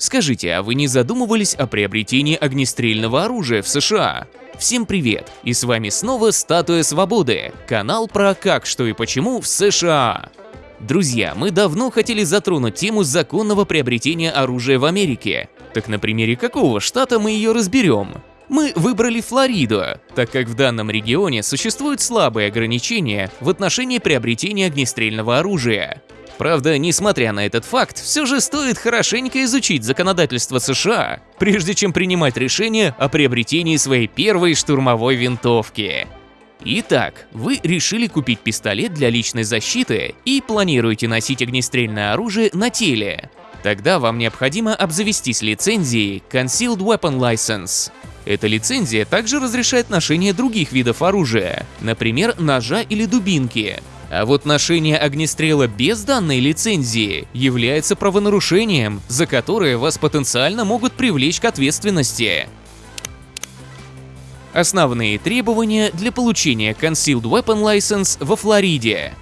Скажите, а вы не задумывались о приобретении огнестрельного оружия в США? Всем привет! И с вами снова Статуя Свободы, канал про как, что и почему в США. Друзья, мы давно хотели затронуть тему законного приобретения оружия в Америке. Так на примере какого штата мы ее разберем? Мы выбрали Флориду, так как в данном регионе существуют слабые ограничения в отношении приобретения огнестрельного оружия. Правда, несмотря на этот факт, все же стоит хорошенько изучить законодательство США, прежде чем принимать решение о приобретении своей первой штурмовой винтовки. Итак, вы решили купить пистолет для личной защиты и планируете носить огнестрельное оружие на теле. Тогда вам необходимо обзавестись лицензией Concealed Weapon License. Эта лицензия также разрешает ношение других видов оружия, например, ножа или дубинки, а вот ношение огнестрела без данной лицензии является правонарушением, за которое вас потенциально могут привлечь к ответственности. Основные требования для получения Concealed Weapon License во Флориде.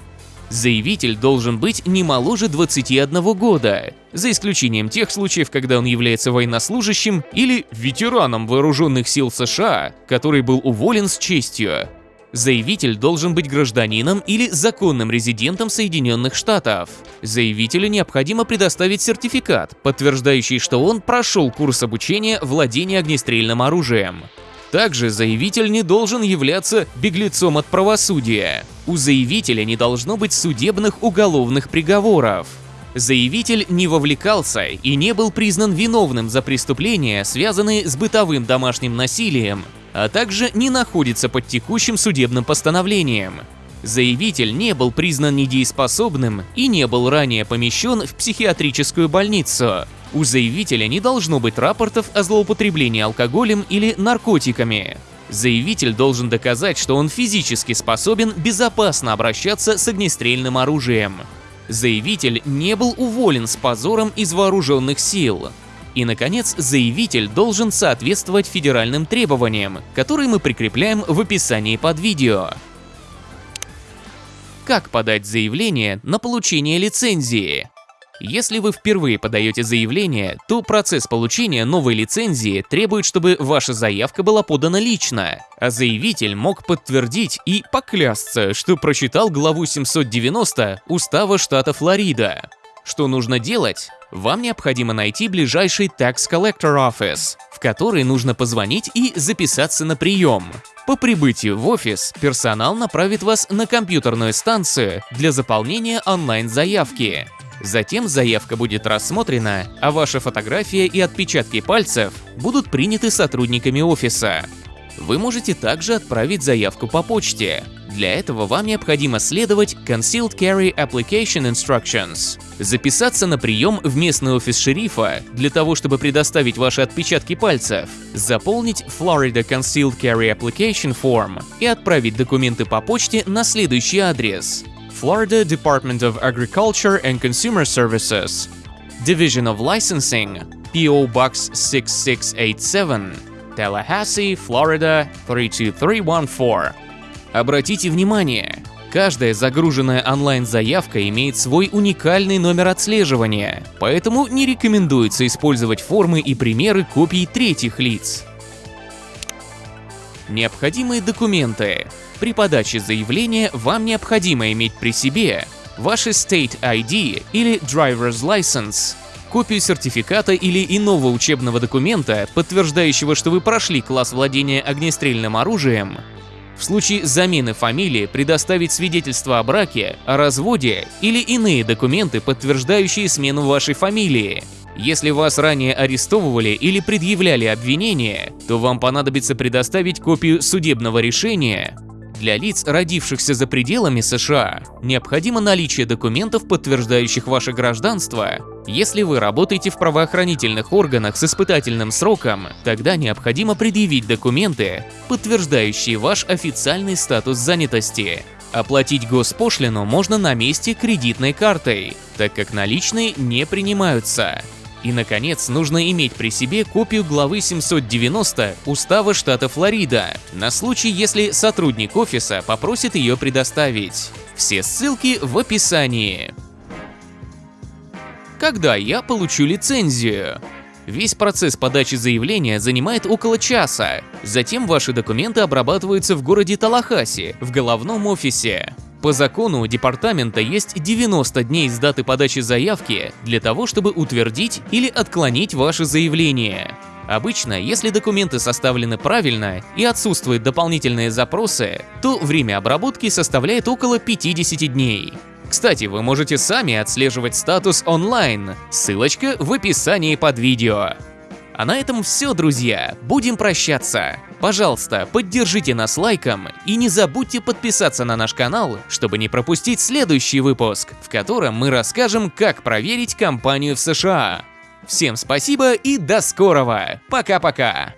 Заявитель должен быть не моложе 21 года, за исключением тех случаев, когда он является военнослужащим или ветераном вооруженных сил США, который был уволен с честью. Заявитель должен быть гражданином или законным резидентом Соединенных Штатов. Заявителю необходимо предоставить сертификат, подтверждающий, что он прошел курс обучения владения огнестрельным оружием. Также заявитель не должен являться беглецом от правосудия. У заявителя не должно быть судебных уголовных приговоров. Заявитель не вовлекался и не был признан виновным за преступления, связанные с бытовым домашним насилием, а также не находится под текущим судебным постановлением. Заявитель не был признан недееспособным и не был ранее помещен в психиатрическую больницу. У заявителя не должно быть рапортов о злоупотреблении алкоголем или наркотиками. Заявитель должен доказать, что он физически способен безопасно обращаться с огнестрельным оружием. Заявитель не был уволен с позором из вооруженных сил. И, наконец, заявитель должен соответствовать федеральным требованиям, которые мы прикрепляем в описании под видео. Как подать заявление на получение лицензии? Если вы впервые подаете заявление, то процесс получения новой лицензии требует, чтобы ваша заявка была подана лично, а заявитель мог подтвердить и поклясться, что прочитал главу 790 Устава штата Флорида. Что нужно делать? Вам необходимо найти ближайший Tax Collector Office, в который нужно позвонить и записаться на прием. По прибытию в офис персонал направит вас на компьютерную станцию для заполнения онлайн-заявки. Затем заявка будет рассмотрена, а ваша фотография и отпечатки пальцев будут приняты сотрудниками офиса. Вы можете также отправить заявку по почте. Для этого вам необходимо следовать Concealed Carry Application Instructions, записаться на прием в местный офис шерифа для того, чтобы предоставить ваши отпечатки пальцев, заполнить Florida Concealed Carry Application Form и отправить документы по почте на следующий адрес. Florida Department of Agriculture and Consumer Services, Division of Licensing, PO Box 6687, Tallahassee, Florida 32314. Обратите внимание, каждая загруженная онлайн-заявка имеет свой уникальный номер отслеживания, поэтому не рекомендуется использовать формы и примеры копий третьих лиц. Необходимые документы. При подаче заявления вам необходимо иметь при себе ваши State ID или Driver's License, копию сертификата или иного учебного документа, подтверждающего, что вы прошли класс владения огнестрельным оружием, в случае замены фамилии предоставить свидетельство о браке, о разводе или иные документы, подтверждающие смену вашей фамилии. Если вас ранее арестовывали или предъявляли обвинения, то вам понадобится предоставить копию судебного решения, для лиц, родившихся за пределами США, необходимо наличие документов, подтверждающих ваше гражданство. Если вы работаете в правоохранительных органах с испытательным сроком, тогда необходимо предъявить документы, подтверждающие ваш официальный статус занятости. Оплатить госпошлину можно на месте кредитной картой, так как наличные не принимаются. И, наконец, нужно иметь при себе копию главы 790 Устава штата Флорида, на случай, если сотрудник офиса попросит ее предоставить. Все ссылки в описании. Когда я получу лицензию? Весь процесс подачи заявления занимает около часа. Затем ваши документы обрабатываются в городе Талахаси, в головном офисе. По закону у департамента есть 90 дней с даты подачи заявки для того, чтобы утвердить или отклонить ваше заявление. Обычно, если документы составлены правильно и отсутствуют дополнительные запросы, то время обработки составляет около 50 дней. Кстати, вы можете сами отслеживать статус онлайн, ссылочка в описании под видео. А на этом все, друзья, будем прощаться. Пожалуйста, поддержите нас лайком и не забудьте подписаться на наш канал, чтобы не пропустить следующий выпуск, в котором мы расскажем, как проверить компанию в США. Всем спасибо и до скорого. Пока-пока.